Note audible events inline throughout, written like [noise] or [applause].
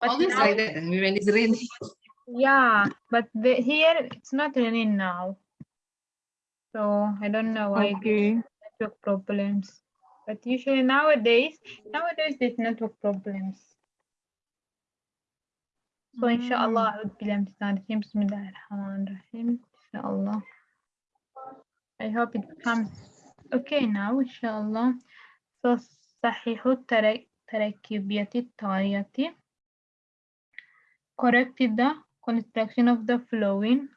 But Always now- like that when it's raining. Yeah, but the, here it's not raining now. So I don't know why there's Okay. network problems. But usually nowadays, nowadays there's network problems. So inshallah, أعوذ بالله من الشيطان الرجيم. بسم الله الرحمن الرحيم. Inshallah. I hope it becomes okay now, inshallah. So صحيح التر- تركيبية التالية corrected the construction of the flowing.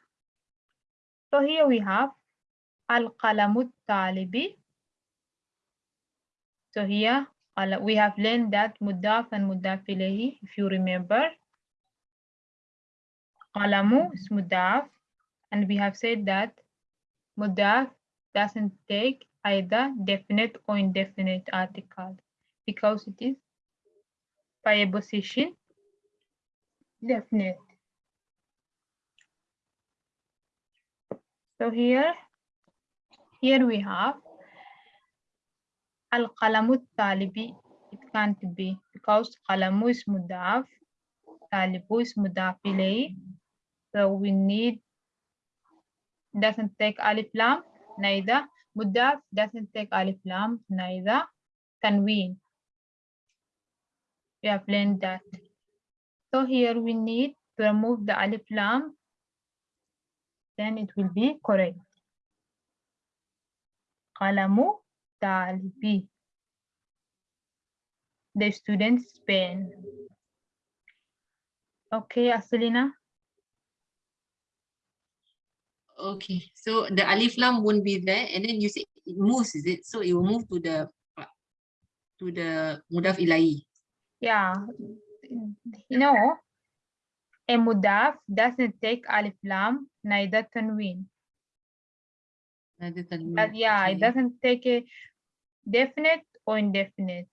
So here we have al-qalamut talibi. So here we have learned that mudaf and mudafilehi. if you remember. Qalamu is mudaf, and we have said that mudaf doesn't take either definite or indefinite article because it is by a position definite. So here, here we have al-qalamut talibi. It can't be because qalamu is mudaf, talibu is mudaf. So we need, doesn't take alif lam, neither. Mudaf doesn't take alif lam, neither. Tanween. We have learned that. So here we need to remove the alif lam, then it will be correct. Qalamu talibi. The student's pen. Okay, Aselina. Okay, so the alif lam won't be there, and then you say it moves, is it? So it will move to the to the mudaf ilahi. Yeah, you know, a mudaf doesn't take alif lam, neither tanween. But yeah, it doesn't take a definite or indefinite.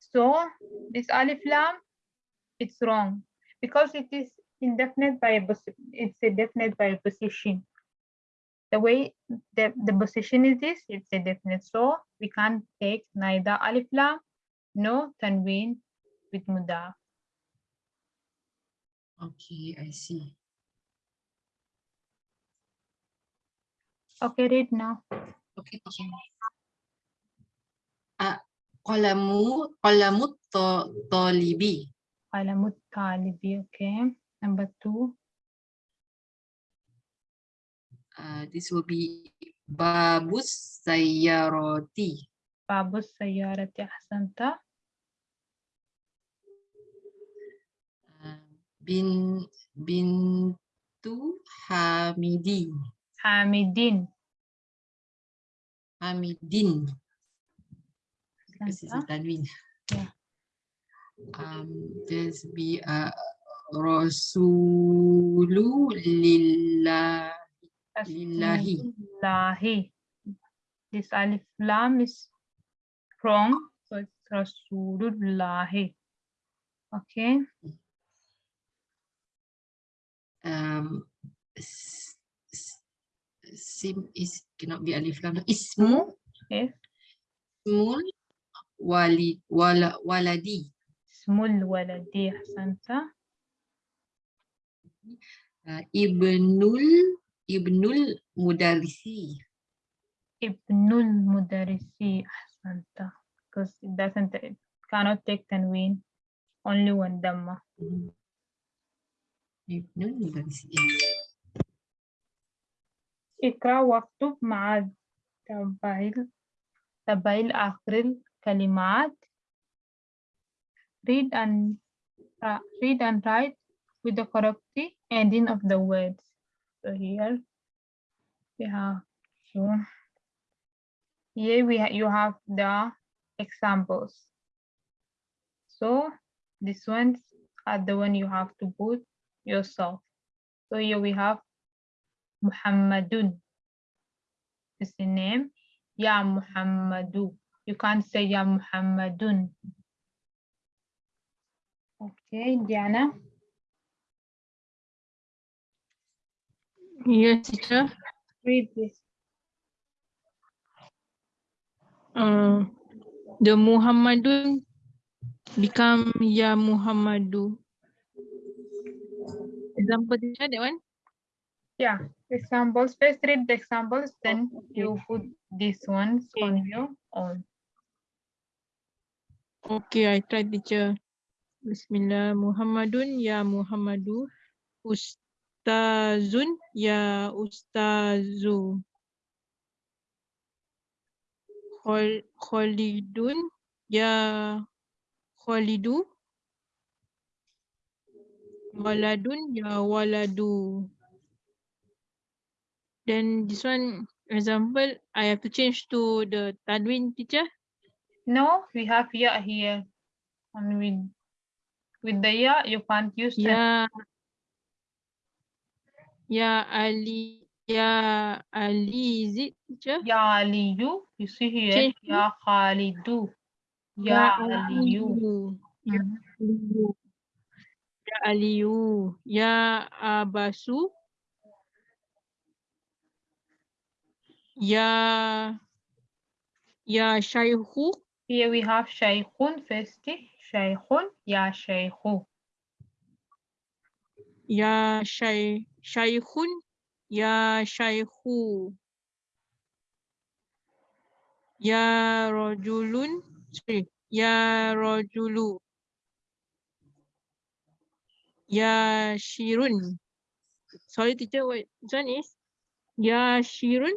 So this alif lam, it's wrong because it is indefinite by a it's a definite by a position. The way the, the position is this, it's a definite. So we can't take neither alif lam nor tanween with mudaf. Okay, I see. Okay, read now. Okay, teacher. Ah, qalamu qalamu ta- talibi. Qalamut talibi, okay. Number two, Uh, this will be babus sayyarati. babus sayyarati ahsanta. Bin bintu Hamidi. Hamidin. Hamidin. This is a tanwin. Yeah. Um, there's be a rasulu lillah lillahi. Lillahi. This alif lam is wrong, so it's Rasulullahi. Okay, sim is cannot be alif lam. Ismu yes. ismul wali wala waladi. Smul waladi ahsanta. Uh, ibnul ibnul mudarisi. Ibnul mudarisi ahsanta. Because it doesn't, it cannot take tanween, only one dhamma. Ibnul mudarisi. اقرأ واكتب مع تباين تباين آخر الكلمات. Read and uh, read and write with the correct ending of the words. So here we have so here we ha you have the examples. So these ones are the one you have to put yourself. So here we have Muhammadun is the name. Ya Muhammadu. You can't say Ya Muhammadun. Okay, Diana. Yes, teacher. Read this. Uh, the Muhammadun become Ya Muhammadu. Example teacher, that one? Yeah, examples. First read the examples, then you put these ones on your own. Okay, I try teacher. Bismillah. Muhammadun ya Muhammadu. Ustazun ya Ustazu. Khol Khalidun ya Khalidu. Waladun ya Waladu. Then this one example, I have to change to the Tanwin teacher. No, we have ya here. And with with the ya, you can't use Ya Ya Ali Ya Ali is it teacher? ya aliyu. You you see here, Change ya khalidu. Ya. Ya Mhm. Aliyu. Ya Aliyu. Ya Abasu. Ya Ya Shaykhu. Here we have shaykhun first. Shaykhun, ya shaykhu. Ya Shay Shaykhun. Ya Shaykhu. Ya Rajulun. Sorry. Ya Rajulu. Ya Shirun. Sorry teacher, what this one is? Ya Shirun.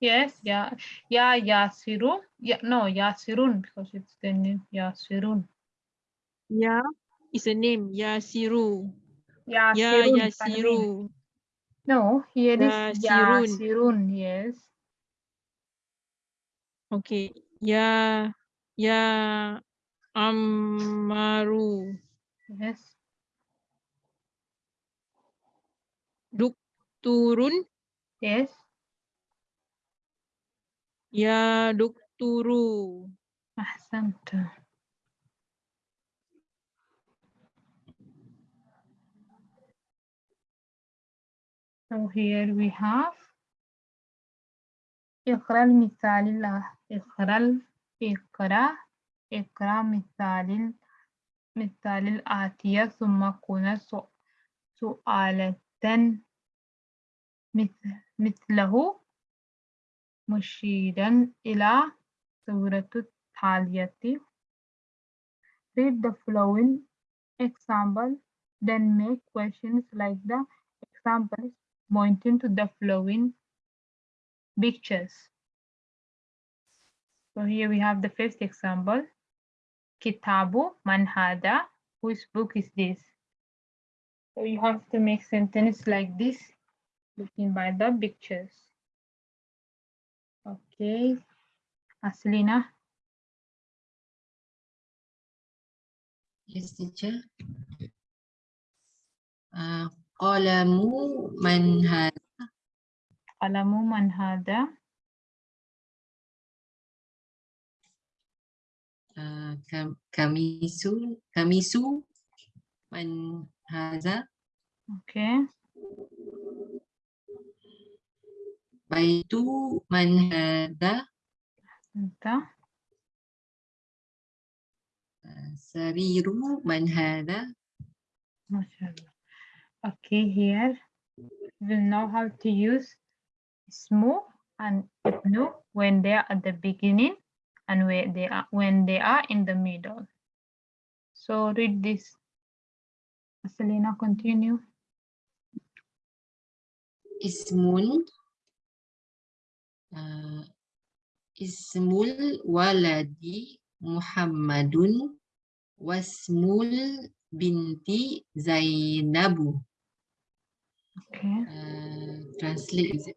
Yes, yeah, ya yasiru. Yeah, no, yasirun because it's the name yasirun. Yeah, it's a name. Yasiru. Ya Yasirun. Yeah, Yasiru. No, here is Yasirun. yasirun. Yes. Okay. Ya Ya Ammaru. Yes. Dukturun. Yes. Ya Dukturu. أحسنت. So here we have اقرأ المثال الآ- اقرأ اقرأ اقرأ مثال ال- مثال الآتية ثم كن سؤ- سؤالة مث- مثله مشيرا إلى سورة التالية Read the following example, then make questions like the examples pointing to the following pictures. So here we have the first example. Kitabu man hada. Whose book is this? So you have to make sentence like this, looking by the pictures. Okay. Aslina. Yes, teacher. Uh, qalamu man had Qalamu man hada. uh, kam, kamisu kamisu man haza Okay. baitu man hada Anta. uh, sariru man hada MashaAllah. Okay, here we know how to use ismu and ibnu when they are at the beginning and where they are when they are in the middle. So read this. Selena, continue. ismun uh, ismul waladi muhammadun wasmul binti zainabu Okay. uh, translate is it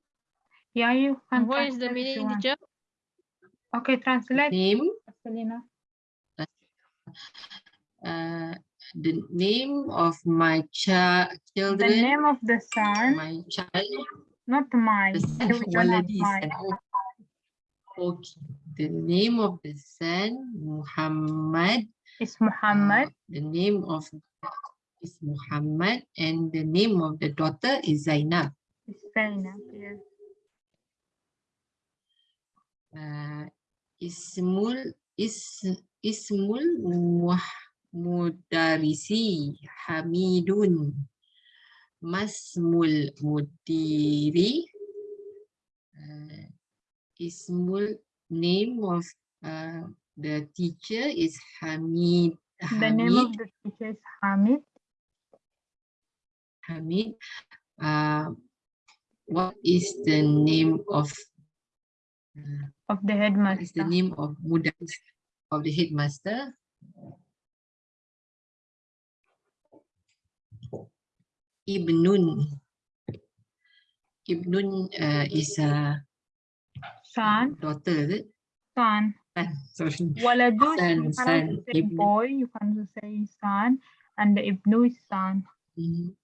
Yeah, you can. What is the translate if you meaning teacher? Okay, translate. name Selena. uh, the name of my cha The name of the son, my child not mine. the son Here we don't have waladi mine. son. okay the name of the son muhammad Is Muhammad. Uh, the name of is Muhammad and the name of the daughter is Zainab. It's Zainab. Yes. Uh, Ismul is Ismul Muh- mudarisi Hamidun. Masmul mudiri. Uh, ismul name of uh, the teacher is Hamid. The name of the teacher is Hamid. Hamid. Uh, what is the name of uh, of the what is the headmaster. name of mudaris of the headmaster? Ibnun. Ibnun uh, is a Son, daughter, is it? son. Son, sorry. Waladu, Son, son, can say Ibnu. boy, you can also say son, and the Ibnu is son. Mhm.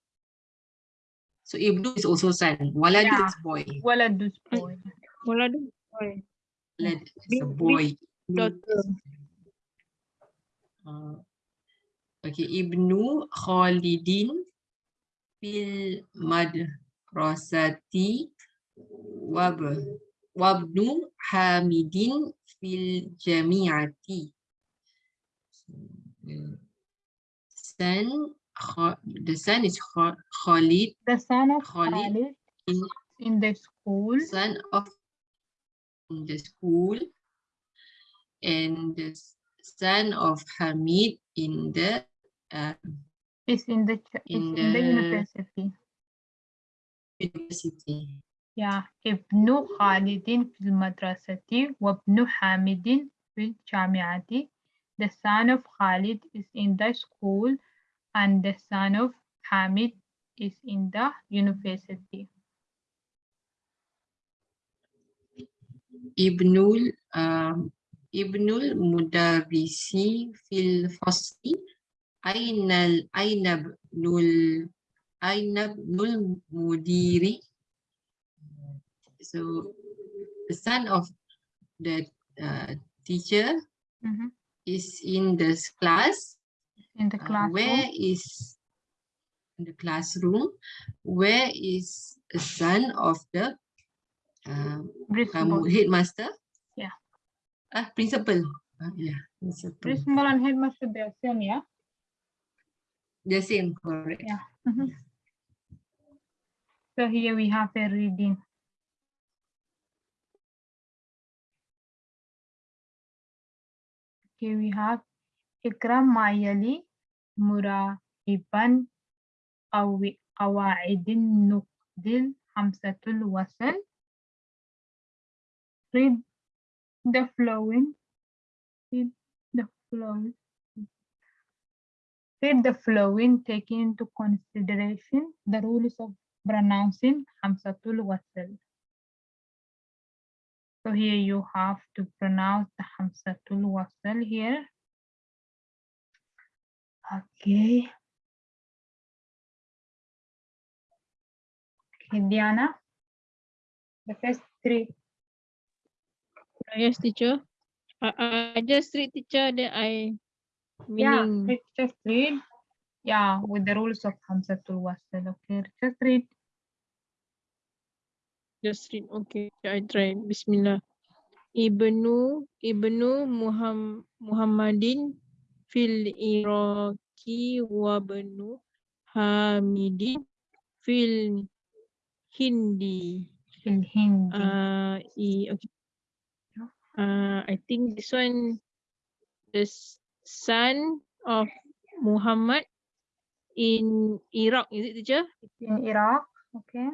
So Ibnu is also son. Waladu Yeah. is boy. Waladu is boy. Waladu boy. Walad is a Big- big boy. Daughter. Uh, okay, Ibnu Khalidin fil madrasati wab wabnu Hamidin fil jami'ati. Son, the son is Khalid, The son of Khalid Khalid in in the school. son of in the school. And the son of Hamid in the uh, is in the is in in the the- university. university. Yeah, Khalidin fil madrasati wa ibnu Hamidin fil jami'ati. The son of Khalid is in the school and the son of Hamid is in the university. Ibnul um, Ibnul Mudarrisi fil fasli Ainal Ainabnul Ainabnul Mudiri. So the son of the uh, teacher Mhm. is in this class. In the Uh, classroom. where is in the classroom? Where is the son of the uh, Principal. headmaster? Yeah. Ah, principal. Ah, yeah, principal. Principal and headmaster they are same, yeah? The same, correct. Yeah. Mhm. So here we have a reading. Okay, we have Ikram Mayali Murahiban Awaidin Nukdil Hamzatul Wasal. Read the flowing. Read the flowing. Read the flowing, taking into consideration the rules of pronouncing Hamzatul Wasl. So here you have to pronounce the Hamzatul Wasl here. Okay. Okay, Diana. The first three. Uh, Yes, teacher. I, I I just read teacher that I Yeah, meaning read, just read. Yeah, with the rules of Hamzatul Wasl. Okay, just read. just read. Okay, I try. Bismillah. Ibnu Ibnu Muham, Muhammadin fil Iraqi wa bnu Hamidin fil Hindi. Fil Hindi. Uh, i, okay. Uh, I think this one, the s- son of Muhammad in Iraq, is it teacher? in Iraq. Okay.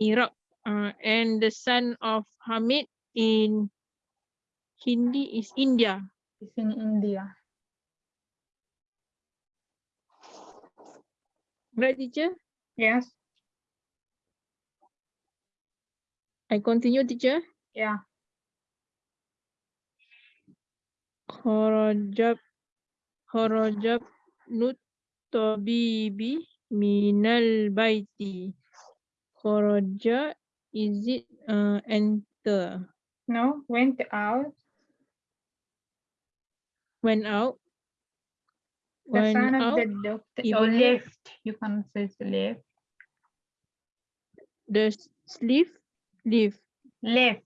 Iraq. Uh, and the son of Hamid in Hindi is India. It's in India. Right, teacher? Yes. I continue, teacher. Yeah. Kharajab Kharajab Nut Tabibi Minal Baiti. Kharaja is it uh, enter No, went out. went out The went son of out the doctor or left. You can say left. the sleeve leave Left.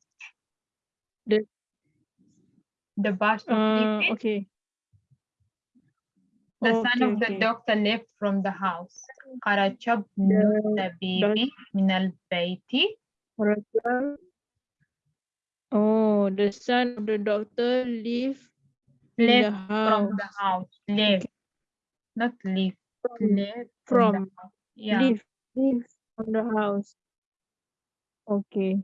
The the birth of uh, David. Okay. The okay, son of the doctor left from the house. Karachab baby minal baiti. Oh, the son of the doctor left left the from the house. Left, okay. not leave. Left from. from yeah. Leave. Leave from the house. Okay.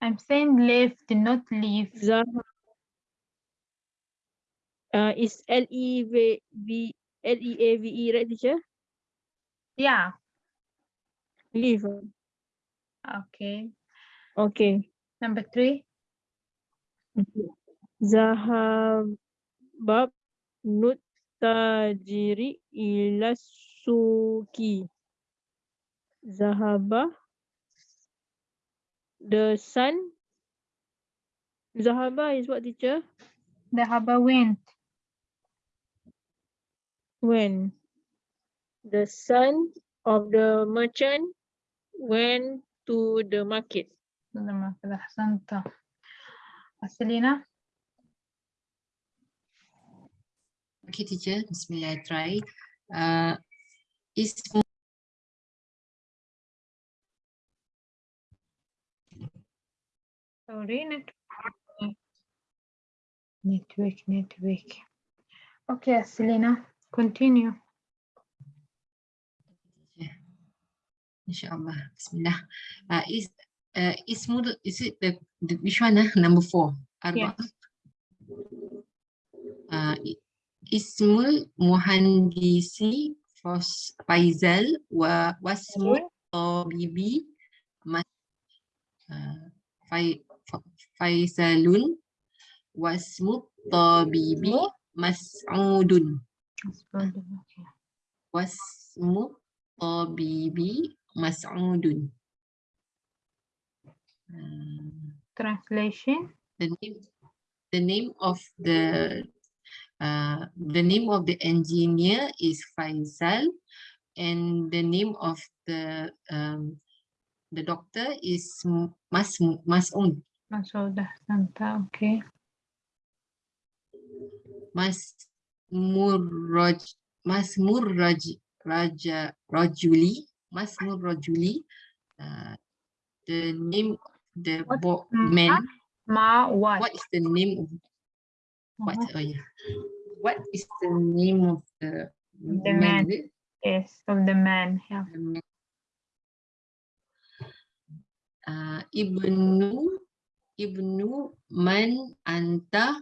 I'm saying left, not leave. Zahra. Uh, is L E V V L E A V E right, teacher? Yeah. Live. Okay. Okay. Number three. Zahabab nut tajiri ila suki. Zahaba. The sun. Zahaba is what teacher? The harbor went When the son of the merchant went to the market. لما كده أحسنت. أسلينا. Okay, teacher. Bismillah, I try. Uh, is Sorry, network. Network, network. Okay, Selena, continue. Inshallah. Bismillah. Uh, is uh, Ismul, is it the, the which one? Uh? Number four. Arba. Uh, i- Ismul Muhandisi Fos- Faizal wa Wasmul Tabibi Mas uh, Fai, Fa- Faizalun Wasmul Tabibi Mas'udun. Wasmu tabibi mas'udun. Uh, Translation. the name the name of the uh, the name of the engineer is Faisal and the name of the um, the doctor is Mas Mas'ud Masoud Ahsanta. Okay. Mas Murraj Mas Murraj Raja Rajuli Mas Murrajuli uh, the name of the What? man Ma what? what is the name of what oh yeah what is the name of the, The man. it? Yes, of the man. Yeah. The man. Uh, ibnu ibnu man anta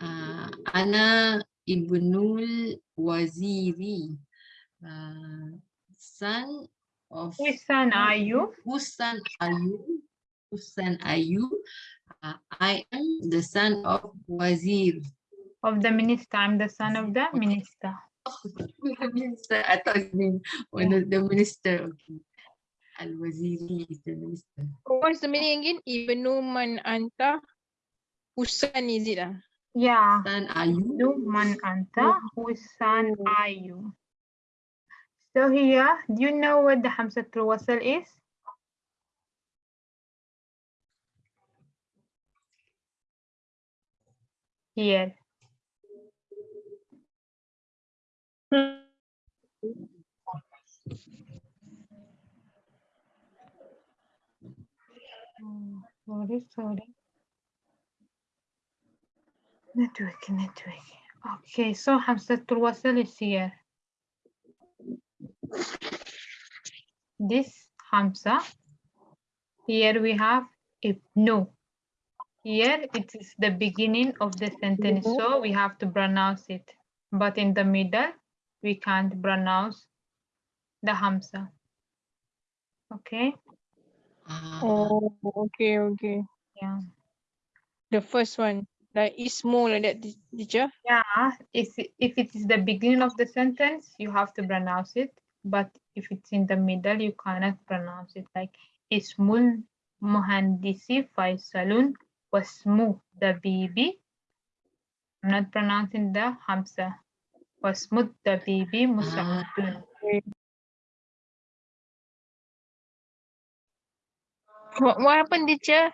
uh, ana ibnul waziri uh, son of Which son are you? whose son are you whose son are you uh, I am the son of wazir Of the minister. I'm the son of the minister. the [laughs] minister. I thought his name was the, the minister. Okay. Al Waziri is the minister. What's the meaning again? Ibnu man anta. Usan is it ah? Yeah. Son are you? You man anta. Whose son are you? So here, do you know what the Hamzatul Wasl is? Here. Oh, sorry, sorry. Network, network. Okay, so Hamzatul Wasl is here. This Hamza. Here we have Ibnu. Here it is the beginning of the sentence, so we have to pronounce it. But in the middle, we can't pronounce the Hamza. Okay, Oh, okay, okay. yeah. The first one, like Ismo like that, teacher. Yeah, if, if it is the beginning of the sentence, you have to pronounce it. But if it's in the middle, you cannot pronounce it. Like Ismul Muhandisi Faisalun Wasmu the baby. I'm not pronouncing the Hamza. Wasmud the baby Musaudun. What, what happened, teacher?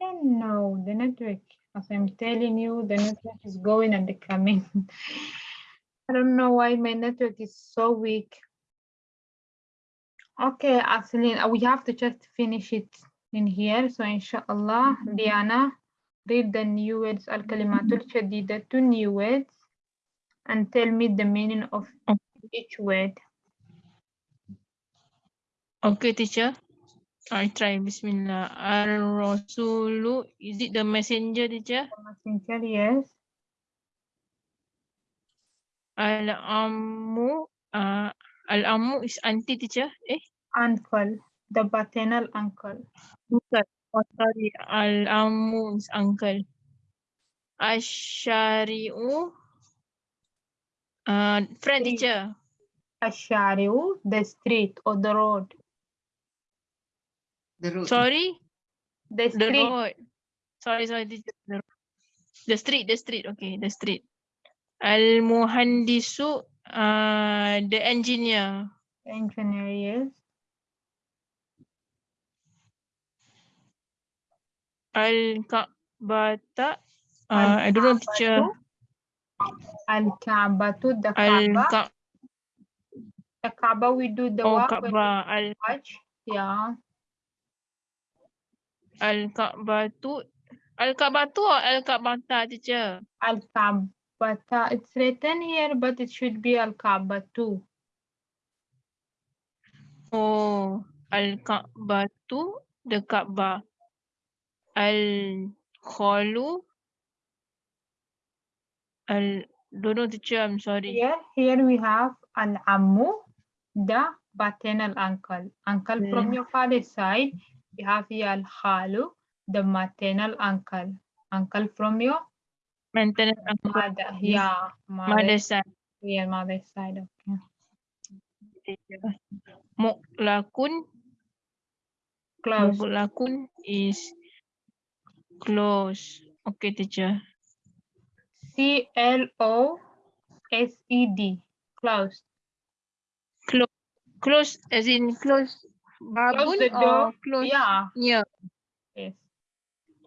don't know the network. As I'm telling you, the network is going and coming. [laughs] I don't know why my network is so weak. Okay, Aslin, uh, we have to just finish it in here. So inshallah, Diana, read the new words, al-kalimatul shadidatu new words, and tell me the meaning of each word. Okay, teacher. I try. Bismillah. Ar-Rasulu. Is it the messenger, teacher? Messenger, yes. Al-Ammu. Uh, Al-Ammu is auntie, teacher. Eh? Uncle, the paternal uncle. Bukan. Oh, sorry. Al-Ammu is uncle. Ash-Shari'u. Uh, friend, teacher. Ashariu, the street or the road. The road. Sorry. The The street, road. Sorry, sorry. teacher. The, road. the street, the street. Okay, the street. Al-Muhandisu. Uh, the engineer. engineer, yes. Al-Ka'bata. Uh, I don't know, teacher. Al-Kaabatu, the Kaaba. Al-Ka. The Kaaba, we do the Oh, walk when. Al watch. Yeah, Al-Ka'batu. Al-Ka'batu or Al-Ka'bata, teacher? Al-Kaabata. It's written here, but it should be Al-Kaabatu. Oh, Al-Ka'batu, the Ka'bah. Al-Khalu. Al, don't know, teacher, I'm sorry. Here, here we have Al-Ammu, the paternal uncle. Uncle from hmm. your father's side. You have here Al-Khalu, the maternal uncle. Uncle from your Maintenance uncle, mother. Yeah, mother mother. side. Yeah, mother's side. Okay. Muklakun. Close. Muklakun is close. Okay, teacher. C L O S E D. Closed. Close as in close babun the or door. close Yeah. near? Yes.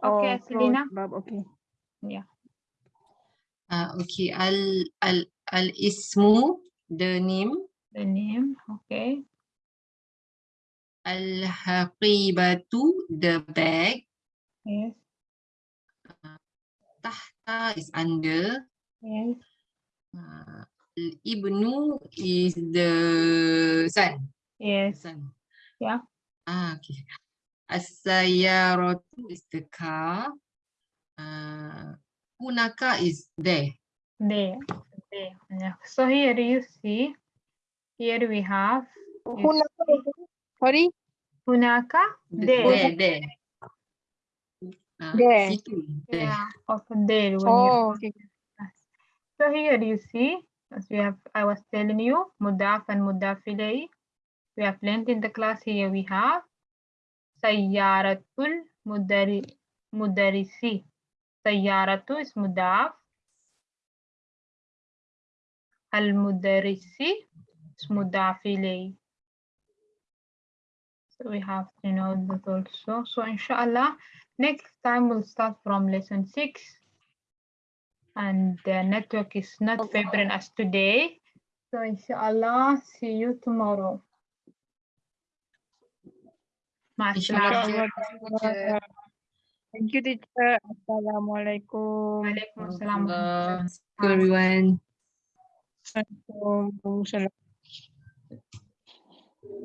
or Okay, close Selena. bab, okay. Uh, okay. Al al al ismu the name. The name. Okay. Al haqibatu the bag. Yes. Tahta is under. Yes. Uh, al ibnu is the son. Yes. Son. Yeah. Ah, okay. As-sayyaratu is the car. Uh, hunaka is there. There. There. Yeah. So here you see. Here we have. you Hunaka, sorry, Hunaka. There. There, there. Ah, There. There. Yeah. Of there. When oh, okay. So here you see, as we have, I was telling you, mudaf and mudaf ilayh. We have learned in the class here we have sayyaratul mudari mudarisi. Sayyaratu is mudaf. Al mudarisi is mudaf ilayh. So we have to know that also. So inshallah, next time we'll start from lesson six and the network is not favoring us today. So inshallah, see you tomorrow. Masya Thank you, teacher. Assalamualaikum. Waalaikumsalam. Assalamualaikum. Assalamualaikum. Assalamualaikum. Assalamualaikum.